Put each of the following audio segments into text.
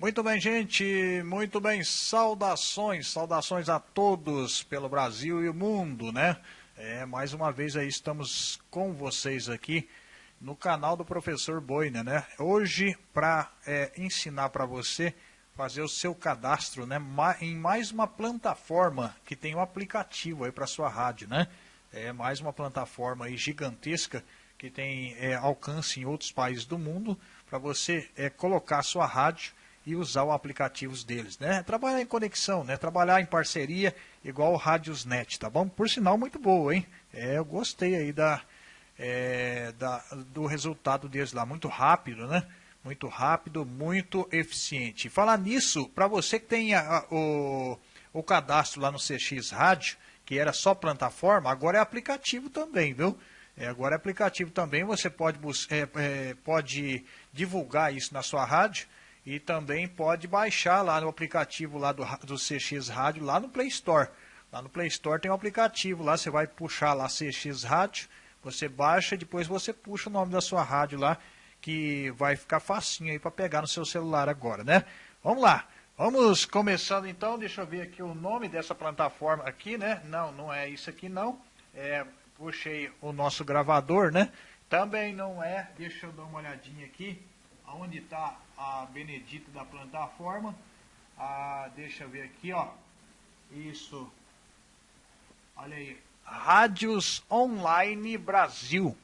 Muito bem, gente, muito bem, saudações, saudações a todos pelo Brasil e o mundo, né? É, mais uma vez aí estamos com vocês aqui no canal do Professor Boina, né? Hoje, para é, ensinar para você fazer o seu cadastro, né? Em mais uma plataforma que tem um aplicativo aí para sua rádio, né? É mais uma plataforma aí gigantesca que tem é, alcance em outros países do mundo para você é, colocar sua rádio e usar os aplicativos deles, né? Trabalhar em conexão, né? Trabalhar em parceria, igual o Radiosnet, tá bom? Por sinal, muito boa, hein? É, eu gostei aí da, é, da, do resultado deles lá, muito rápido, né? Muito rápido, muito eficiente. Falar nisso, para você que tem a, a, o, o cadastro lá no CX Rádio, que era só plataforma, agora é aplicativo também, viu? É, agora é aplicativo também, você pode, é, é, pode divulgar isso na sua rádio, e também pode baixar lá no aplicativo lá do, do CX Rádio, lá no Play Store. Lá no Play Store tem um aplicativo, lá você vai puxar lá CX Rádio, você baixa e depois você puxa o nome da sua rádio lá, que vai ficar facinho aí para pegar no seu celular agora, né? Vamos lá. Vamos começando então, deixa eu ver aqui o nome dessa plataforma aqui, né? Não, não é isso aqui não. É, puxei o nosso gravador, né? Também não é, deixa eu dar uma olhadinha aqui onde está a Benedita da plataforma. Ah, deixa eu ver aqui, ó. Isso. Olha aí. Rádios Online Brasil.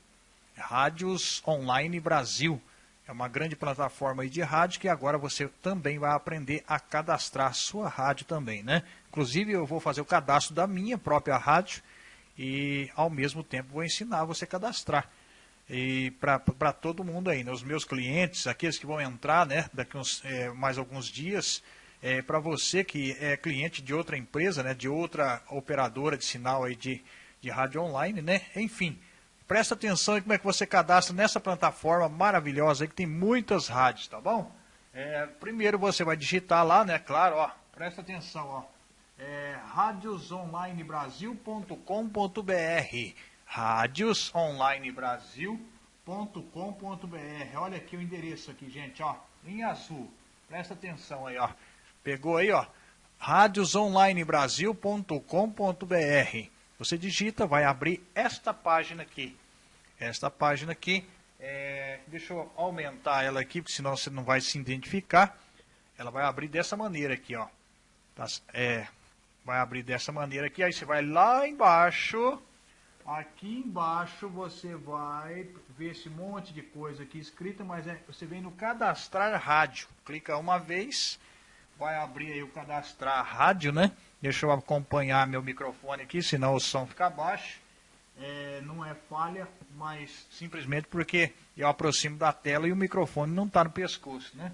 Rádios Online Brasil. É uma grande plataforma de rádio que agora você também vai aprender a cadastrar sua rádio também, né? Inclusive eu vou fazer o cadastro da minha própria rádio e ao mesmo tempo vou ensinar você a cadastrar e para todo mundo aí, né? os meus clientes, aqueles que vão entrar né, daqui uns, é, mais alguns dias, é, para você que é cliente de outra empresa, né, de outra operadora de sinal aí de, de rádio online, né? enfim, presta atenção em como é que você cadastra nessa plataforma maravilhosa aí que tem muitas rádios, tá bom? É, primeiro você vai digitar lá, né, claro, ó, presta atenção, ó, é, radiosonlinebrasil.com.br radiosonlinebrasil.com.br. Olha aqui o endereço aqui, gente, ó, em azul. Presta atenção aí, ó. Pegou aí, ó. radiosonlinebrasil.com.br. Você digita, vai abrir esta página aqui. Esta página aqui, é, deixa eu aumentar ela aqui, porque senão você não vai se identificar. Ela vai abrir dessa maneira aqui, ó. Tá, é, vai abrir dessa maneira aqui, aí você vai lá embaixo Aqui embaixo você vai ver esse monte de coisa aqui escrita, mas é, você vem no cadastrar rádio. Clica uma vez, vai abrir aí o cadastrar rádio, né? Deixa eu acompanhar meu microfone aqui, senão o som fica baixo. É, não é falha, mas simplesmente porque eu aproximo da tela e o microfone não está no pescoço, né?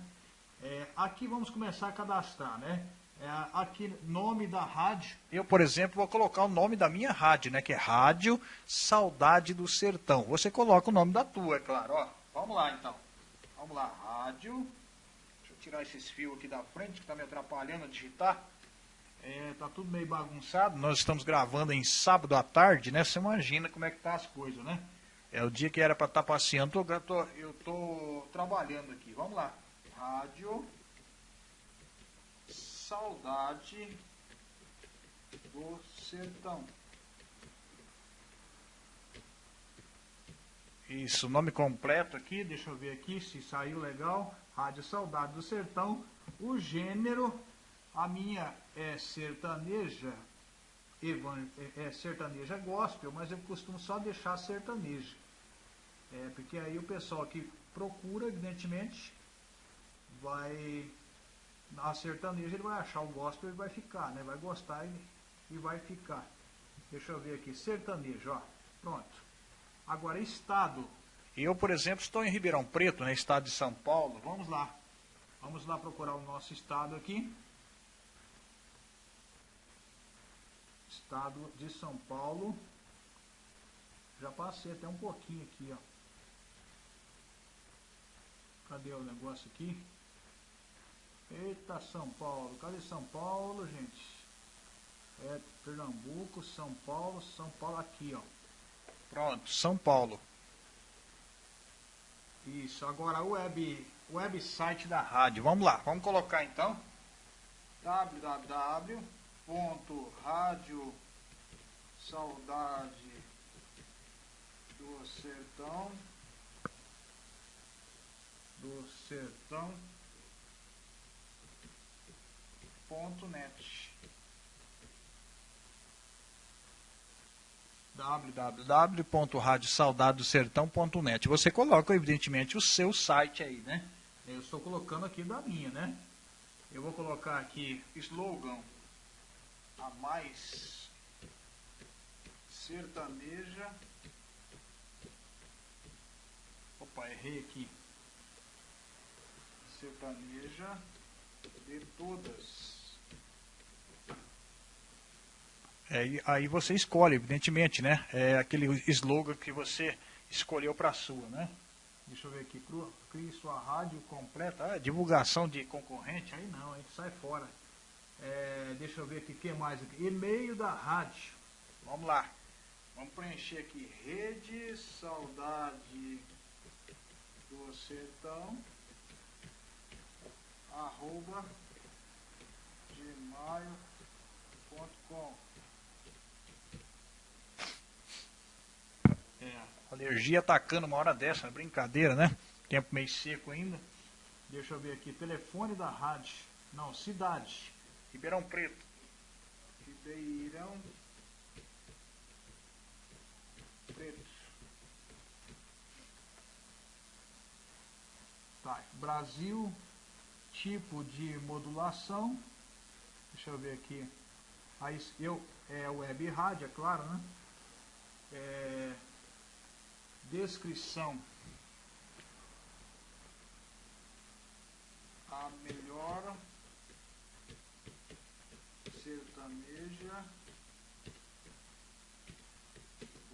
É, aqui vamos começar a cadastrar, né? É, aqui nome da rádio. Eu, por exemplo, vou colocar o nome da minha rádio, né? Que é Rádio Saudade do Sertão. Você coloca o nome da tua, é claro. Ó, vamos lá então. Vamos lá, rádio. Deixa eu tirar esses fios aqui da frente que está me atrapalhando a digitar. É, tá tudo meio bagunçado. Nós estamos gravando em sábado à tarde, né? Você imagina como é que tá as coisas, né? É o dia que era para estar tá passeando. Eu tô, eu tô trabalhando aqui. Vamos lá. Rádio saudade do sertão. Isso, nome completo aqui, deixa eu ver aqui se saiu legal. Rádio Saudade do Sertão. O gênero, a minha é sertaneja, é, é sertaneja gospel, mas eu costumo só deixar sertaneja. É, porque aí o pessoal que procura, evidentemente, vai a sertaneja ele vai achar o gospel e vai ficar, né? Vai gostar e, e vai ficar. Deixa eu ver aqui, sertanejo, ó. Pronto. Agora, estado. Eu, por exemplo, estou em Ribeirão Preto, né? Estado de São Paulo. Vamos lá. Vamos lá procurar o nosso estado aqui. Estado de São Paulo. Já passei até um pouquinho aqui, ó. Cadê o negócio aqui? Eita, São Paulo. Cadê São Paulo, gente? É Pernambuco, São Paulo, São Paulo aqui, ó. Pronto, São Paulo. Isso, agora web, website da rádio. Vamos lá, vamos colocar então www.radio saudade do do sertão ponto net www.radiosaudadosertão.net Você coloca, evidentemente, o seu site aí, né? Eu estou colocando aqui da minha, né? Eu vou colocar aqui slogan a mais sertaneja. Opa, errei aqui. Sertaneja de todas. É, aí você escolhe, evidentemente, né? É aquele slogan que você escolheu para a sua, né? Deixa eu ver aqui, crie sua rádio completa. Ah, divulgação de concorrente, aí não, aí sai fora. É, deixa eu ver aqui, o que mais aqui? E-mail da rádio. Vamos lá. Vamos preencher aqui. Rede Saudade do Sertão. Arroba gmail.com É, alergia atacando uma hora dessa, brincadeira, né? Tempo meio seco ainda. Deixa eu ver aqui, telefone da rádio. Não, cidade. Ribeirão Preto. Ribeirão Preto. Tá, Brasil, tipo de modulação. Deixa eu ver aqui. Aí eu é web rádio, é claro, né? É, descrição a melhor sertaneja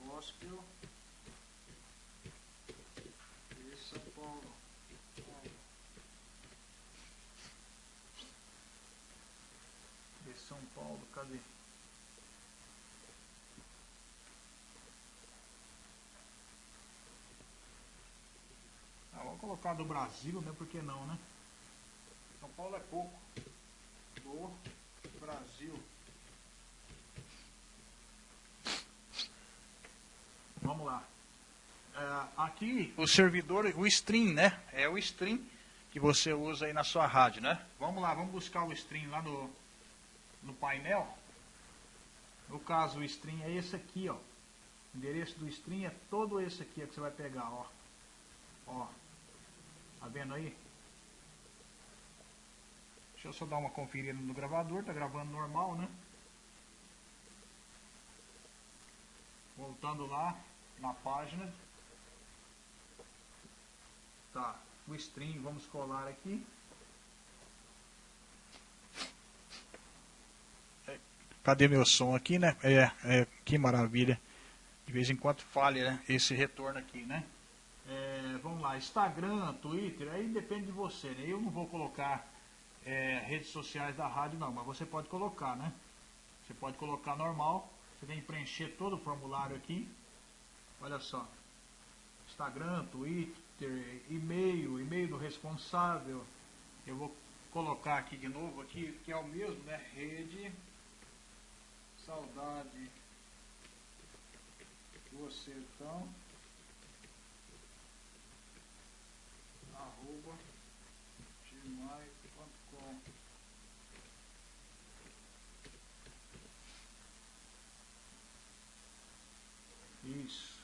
gospel de São Paulo. De São Paulo, cadê? Vamos colocar do Brasil, né? Por que não, né? São Paulo é pouco. Do Brasil. Vamos lá. É, aqui o servidor, o stream, né? É o stream que você usa aí na sua rádio, né? Vamos lá, vamos buscar o stream lá no, no painel. No caso, o stream é esse aqui, ó. O endereço do stream é todo esse aqui que você vai pegar, ó. Ó, Tá vendo aí? Deixa eu só dar uma conferida no gravador, tá gravando normal, né? Voltando lá na página. Tá, o stream, vamos colar aqui. Cadê meu som aqui, né? É, é, que maravilha. De vez em quando falha né? esse retorno aqui, né? É, vamos lá, Instagram, Twitter, aí depende de você, né? Eu não vou colocar é, redes sociais da rádio não, mas você pode colocar, né? Você pode colocar normal, você tem que preencher todo o formulário aqui. Olha só. Instagram, Twitter, e-mail, e-mail do responsável. Eu vou colocar aqui de novo aqui, que é o mesmo, né? Rede Saudade do Sertão. arroba gmail.com Isso.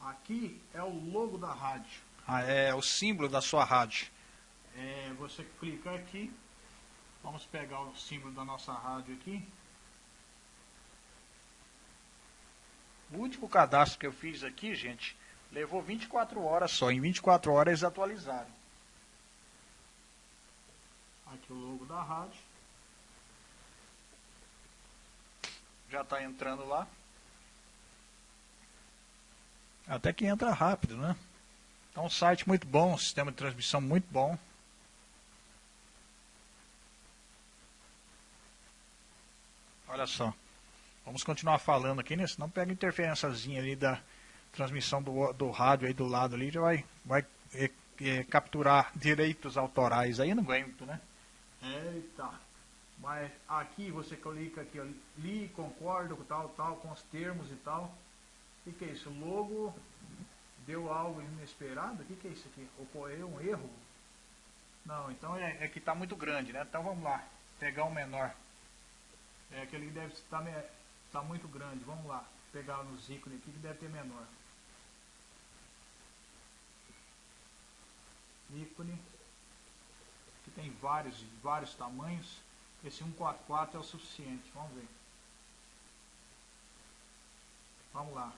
Aqui é o logo da rádio. Ah, é o símbolo da sua rádio. É, você clica aqui. Vamos pegar o símbolo da nossa rádio aqui. O último cadastro que eu fiz aqui, gente, Levou 24 horas só. Em 24 horas eles atualizaram. Aqui o logo da rádio. Já está entrando lá. Até que entra rápido, né? É um site muito bom, um sistema de transmissão muito bom. Olha só. Vamos continuar falando aqui, né? Senão pega interferênciazinha ali da, transmissão do, do rádio aí do lado ali já vai, vai é, capturar direitos autorais aí, não aguento, né? Eita. Mas aqui você clica aqui, ó, li, concordo com tal, tal, com os termos e tal. O que, é isso? Logo deu algo inesperado? O que, que é isso aqui? Ocorreu um erro? Não, então é, é que está muito grande, né? Então vamos lá, pegar um menor. É aquele que deve estar tá, tá muito grande. Vamos lá, pegar nos ícones aqui que deve ter menor. ícone, tem vários, vários tamanhos. Esse 144 é o suficiente, vamos ver. Vamos lá.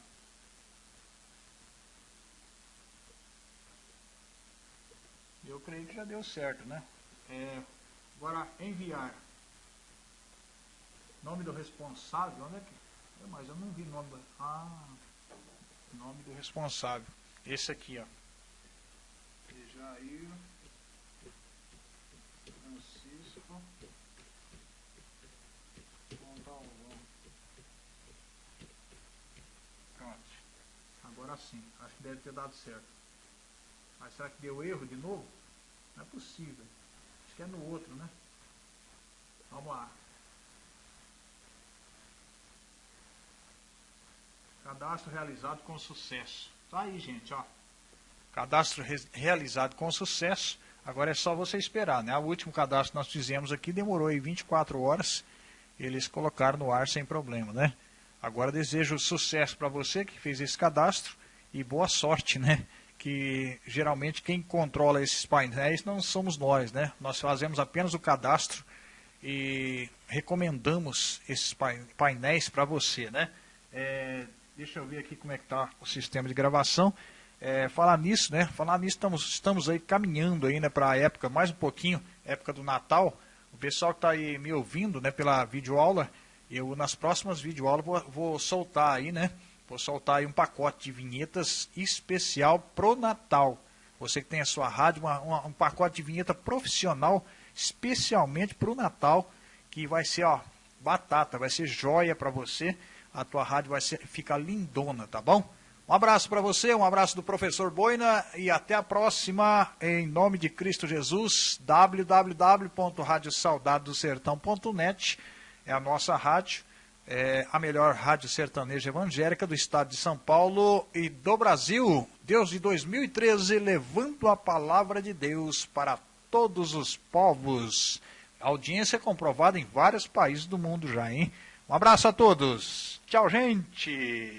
Eu creio que já deu certo, né? É, agora, enviar. Nome do responsável, onde é que... Mas eu não vi nome do... Ah, nome do responsável. Esse aqui, ó. Jair Pronto. Agora sim, acho que deve ter dado certo. Mas será que deu erro de novo? Não é possível. Acho que é no outro, né? Vamos lá. Cadastro realizado com sucesso. Tá aí, gente, ó. Cadastro re realizado com sucesso. Agora é só você esperar, né? O último cadastro que nós fizemos aqui demorou aí 24 horas. Eles colocaram no ar sem problema, né? Agora desejo sucesso para você que fez esse cadastro e boa sorte, né? Que geralmente quem controla esses painéis não somos nós, né? Nós fazemos apenas o cadastro e recomendamos esses painéis para você, né? É, deixa eu ver aqui como é que está o sistema de gravação. É, falar nisso, né? Falar nisso, estamos, estamos aí caminhando aí, né, para a época, mais um pouquinho, época do Natal. O pessoal que está aí me ouvindo, né, pela videoaula, eu nas próximas videoaulas vou, vou soltar aí, né? Vou soltar aí um pacote de vinhetas especial pro Natal. Você que tem a sua rádio, uma, uma, um pacote de vinheta profissional especialmente pro Natal, que vai ser, ó, batata, vai ser joia para você. A tua rádio vai ser, ficar lindona, tá bom? Um abraço para você, um abraço do professor Boina e até a próxima, em nome de Cristo Jesus, www.radiosaudadosertão.net é a nossa rádio, é a melhor rádio sertaneja evangélica do estado de São Paulo e do Brasil. Deus de 2013, levando a palavra de Deus para todos os povos. Audiência é comprovada em vários países do mundo já, hein? Um abraço a todos. Tchau, gente.